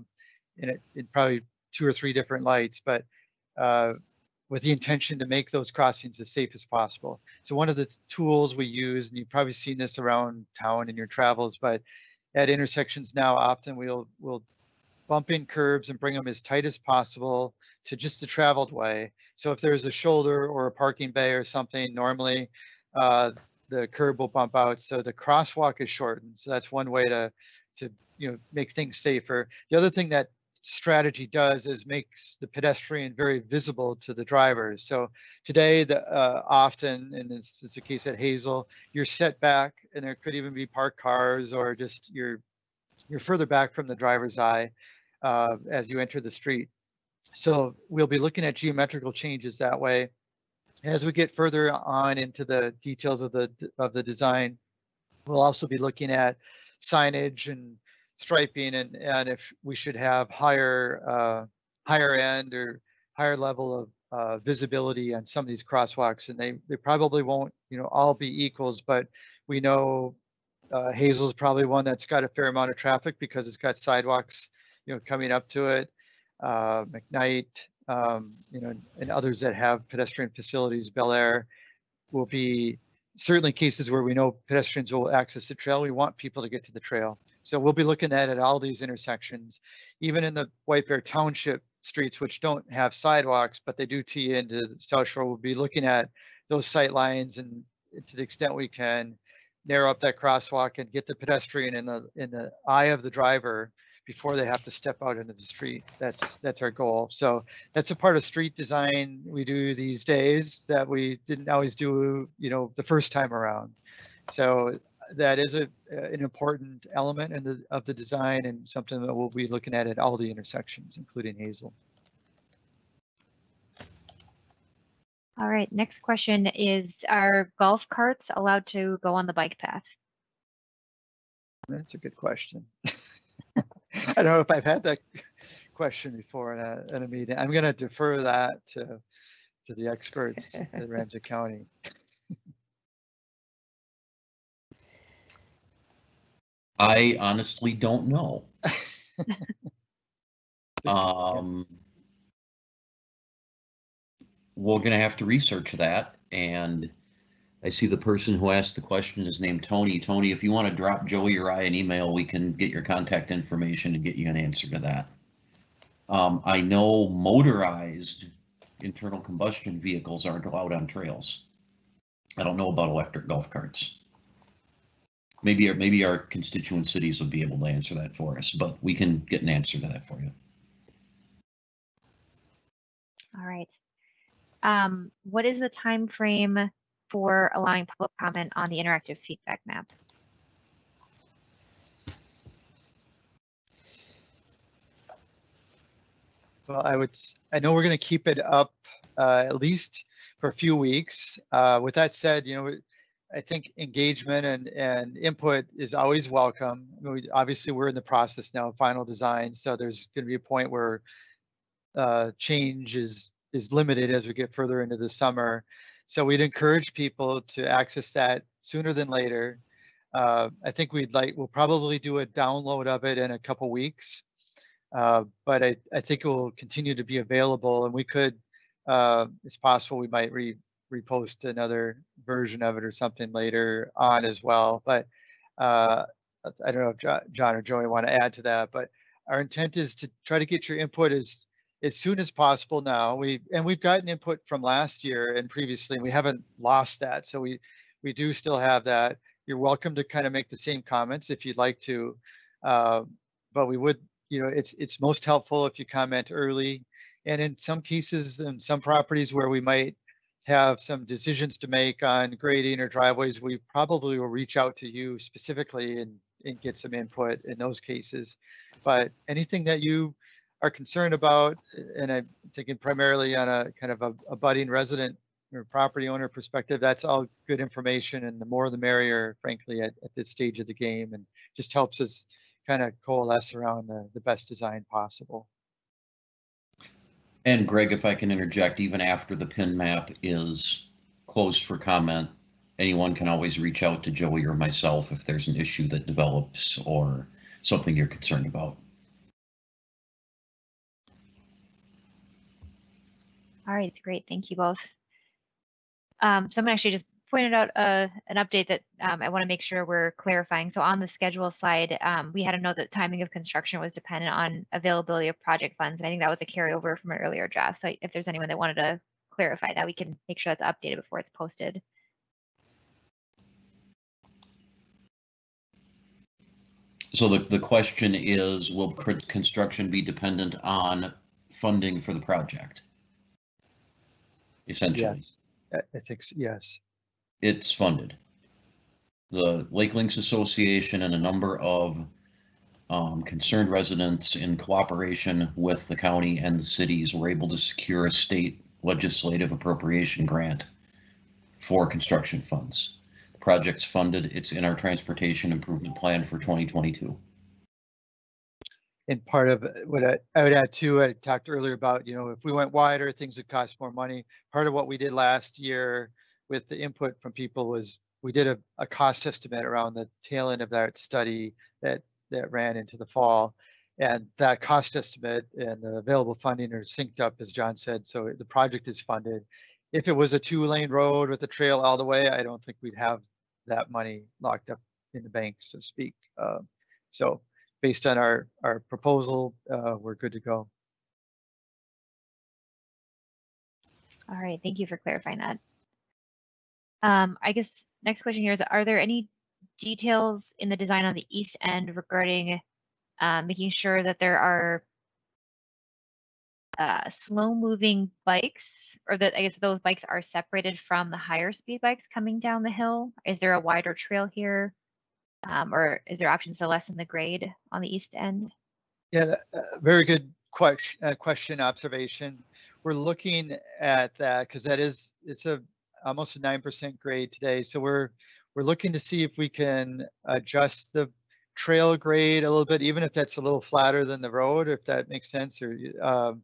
in, it, in probably two or three different lights, but uh, with the intention to make those crossings as safe as possible. So one of the tools we use, and you've probably seen this around town in your travels, but at intersections now, often we'll we'll bump in curbs and bring them as tight as possible to just the traveled way. So if there's a shoulder or a parking bay or something, normally uh, the curb will bump out, so the crosswalk is shortened. So that's one way to, to, you know, make things safer. The other thing that strategy does is makes the pedestrian very visible to the drivers. So today, the, uh, often, and this is the case at Hazel, you're set back and there could even be parked cars or just you're, you're further back from the driver's eye uh, as you enter the street. So we'll be looking at geometrical changes that way. As we get further on into the details of the, of the design, we'll also be looking at signage and striping and, and if we should have higher, uh, higher end or higher level of uh, visibility on some of these crosswalks and they, they probably won't, you know, all be equals, but we know uh, Hazel's probably one that's got a fair amount of traffic because it's got sidewalks, you know, coming up to it. Uh, McKnight, um, you know, and others that have pedestrian facilities, Bellaire will be certainly cases where we know pedestrians will access the trail. We want people to get to the trail. So we'll be looking at at all these intersections, even in the White Bear Township streets, which don't have sidewalks, but they do tee into the South Shore. We'll be looking at those sight lines and to the extent we can narrow up that crosswalk and get the pedestrian in the in the eye of the driver before they have to step out into the street. That's that's our goal. So that's a part of street design we do these days that we didn't always do, you know, the first time around. So that is a an important element in the of the design and something that we'll be looking at at all the intersections, including Hazel. All right, next question is, are golf carts allowed to go on the bike path? That's a good question. I don't know if I've had that question before in a, in a meeting. I'm going to defer that to, to the experts at Ramsey County. I honestly don't know. Um, we're gonna have to research that and I see the person who asked the question is named Tony. Tony, if you want to drop Joey or I an email, we can get your contact information and get you an answer to that. Um, I know motorized internal combustion vehicles aren't allowed on trails. I don't know about electric golf carts. Maybe, our- maybe our constituent cities would be able to answer that for us, but we can get an answer to that for you. All right. Um, what is the time frame for allowing public comment on the interactive feedback map? Well, I would, I know we're going to keep it up uh, at least for a few weeks. Uh, With that said, you know, I think engagement and, and input is always welcome. I mean, we- Obviously, we're in the process now of final design, so there's going to be a point where uh, change is, is limited as we get further into the summer. So we'd encourage people to access that sooner than later. Uh, I think we'd like, we'll probably do a download of it in a couple weeks. Uh, but I, I think it will continue to be available and we could, uh, it's possible we might re, repost another version of it or something later on as well. But uh, I don't know if John or Joey want to add to that, but our intent is to try to get your input as, as soon as possible now. We, and we've gotten input from last year and previously, and we haven't lost that. So we, we do still have that. You're welcome to kind of make the same comments if you'd like to. Uh, but we would, you know, it's, it's most helpful if you comment early. And in some cases, in some properties where we might have some decisions to make on grading or driveways, we probably will reach out to you specifically and, and get some input in those cases. But anything that you are concerned about, and I'm thinking primarily on a kind of a, a budding resident or property owner perspective, that's all good information and the more the merrier, frankly, at, at this stage of the game and just helps us kind of coalesce around the, the best design possible. And Greg, if I can interject, even after the pin map is closed for comment, anyone can always reach out to Joey or myself if there's an issue that develops or something you're concerned about. All right, great. Thank you both. Um, someone actually just pointed out uh, an update that um, I want to make sure we're clarifying. So on the schedule slide, um, we had a note that timing of construction was dependent on availability of project funds. And I think that was a carryover from an earlier draft. So if there's anyone that wanted to clarify that, we can make sure that's updated before it's posted. So the, the question is, will construction be dependent on funding for the project? Essentially. Yes, I think, yes it's funded. The Lake Links Association and a number of um, concerned residents in cooperation with the county and the cities were able to secure a state legislative appropriation grant for construction funds. The project's funded. It's in our transportation improvement plan for 2022. And part of what I, I would add too, I talked earlier about, you know, if we went wider, things would cost more money. Part of what we did last year with the input from people was we did a, a cost estimate around the tail end of that study that, that ran into the fall. And that cost estimate and the available funding are synced up, as John said, so the project is funded. If it was a two lane road with a trail all the way, I don't think we'd have that money locked up in the bank, so to speak. Um, So based on our, our proposal, uh, we're good to go. All right, thank you for clarifying that. Um, I guess next question here is, are there any details in the design on the east end regarding uh, making sure that there are uh, slow-moving bikes, or that I guess those bikes are separated from the higher speed bikes coming down the hill? Is there a wider trail here? Um, or is there options to lessen the grade on the east end? Yeah, uh, very good question, uh, question, observation. We're looking at that because that is, it's a, almost a nine percent grade today. So we're, we're looking to see if we can adjust the trail grade a little bit, even if that's a little flatter than the road, if that makes sense, or, um,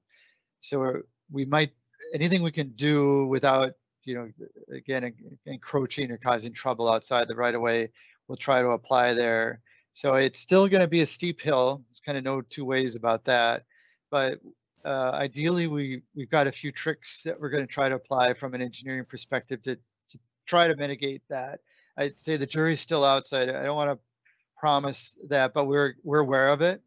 so we might, anything we can do without, you know, again, en- encroaching or causing trouble outside the right of way, we'll try to apply there. So it's still going to be a steep hill. There's kind of no two ways about that. But uh, ideally, we, we've got a few tricks that we're going to try to apply from an engineering perspective to, to try to mitigate that. I'd say the jury's still outside. I don't want to promise that, but we're, we're aware of it.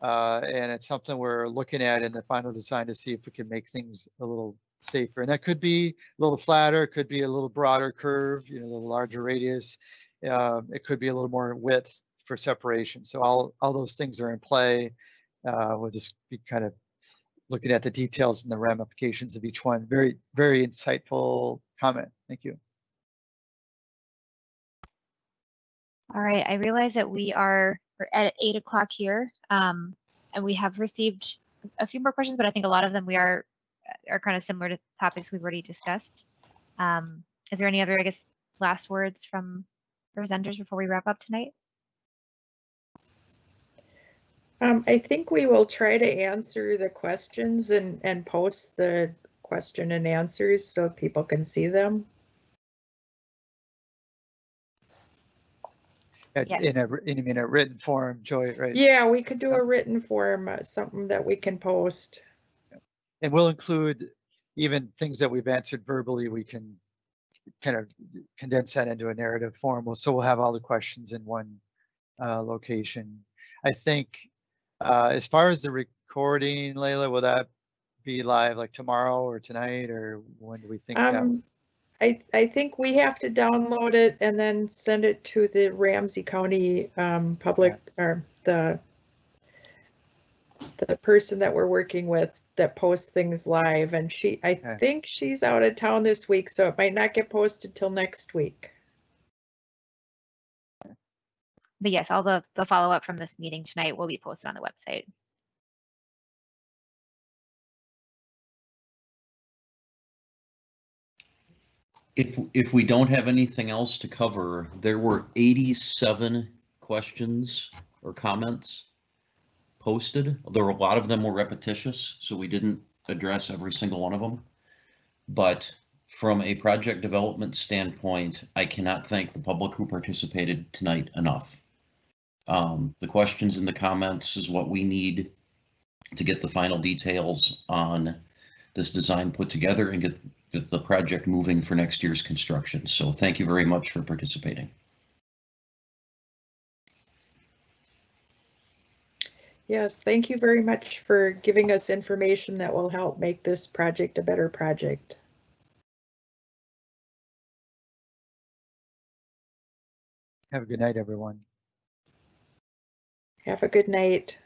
Uh, and it's something we're looking at in the final design to see if we can make things a little safer. And that could be a little flatter, it could be a little broader curve, you know, a little larger radius. Uh, it could be a little more width for separation. So all, all those things are in play. Uh, we'll just be kind of looking at the details and the ramifications of each one. Very, very insightful comment. Thank you. All right, I realize that we are at eight o'clock here, um, and we have received a few more questions, but I think a lot of them we are are kind of similar to topics we've already discussed. Um, is there any other, I guess, last words from presenters before we wrap up tonight? Um, I think we will try to answer the questions and, and post the question and answers so people can see them. Yes. In a, wr- in, in a written form, Joy, right? Yeah, we could do a written form, uh, something that we can post. And we'll include even things that we've answered verbally, we can kind of condense that into a narrative form. Well, So we'll have all the questions in one uh, location. I think uh, as far as the recording, Layla, will that be live like tomorrow or tonight or when do we think that? Um, I, I think we have to download it and then send it to the Ramsey County, um, public, or the the person that we're working with that posts things live and she, I Okay. think she's out of town this week, so it might not get posted till next week. But yes, all the the follow up from this meeting tonight will be posted on the website. If, if we don't have anything else to cover, there were 87 questions or comments posted. There were a lot of them were repetitious, so we didn't address every single one of them. But from a project development standpoint, I cannot thank the public who participated tonight enough. Um, the questions and the comments is what we need to get the final details on this design put together and get get the project moving for next year's construction. So thank you very much for participating. Yes, thank you very much for giving us information that will help make this project a better project. Have a good night, everyone. Have a good night.